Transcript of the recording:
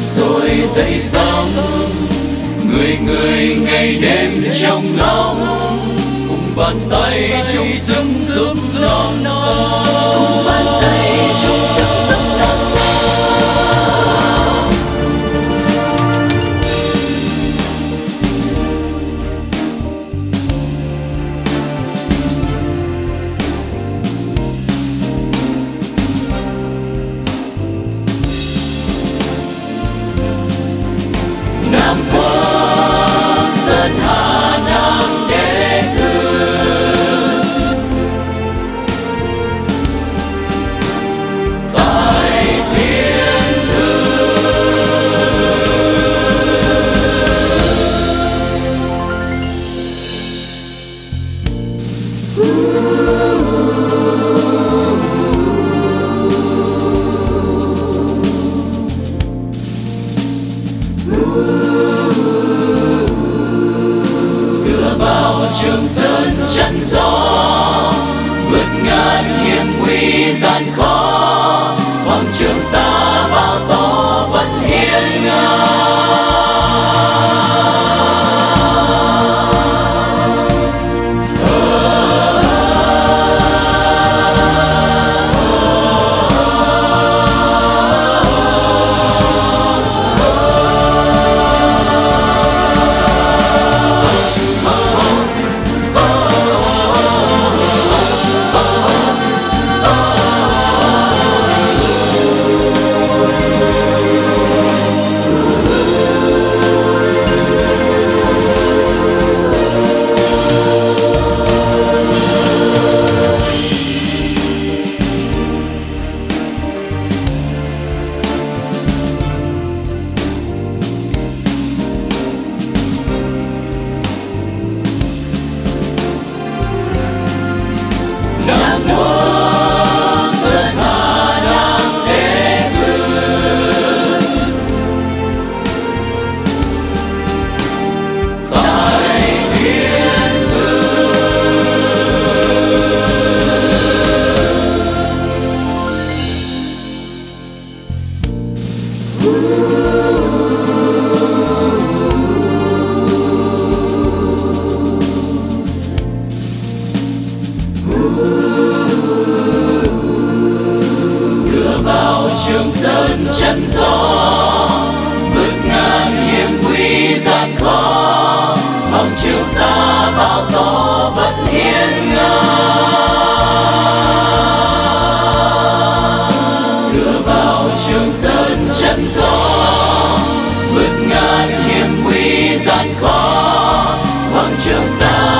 rồi dậy sóng. Người người ngày đêm trong lòng, cùng bàn tay trong sức giúp non non. Đưa vào trường sơn chắn gió, vượt ngàn hiểm nguy gian khó. Hoàng trường xa bao to vẫn hiên ngang. cửa vào trường sơn chân gió vượt ngang hiểm nguy gian khó. Bằng trường sa gió vượt ngàn hiểm nguy gian khó hoàng trường xa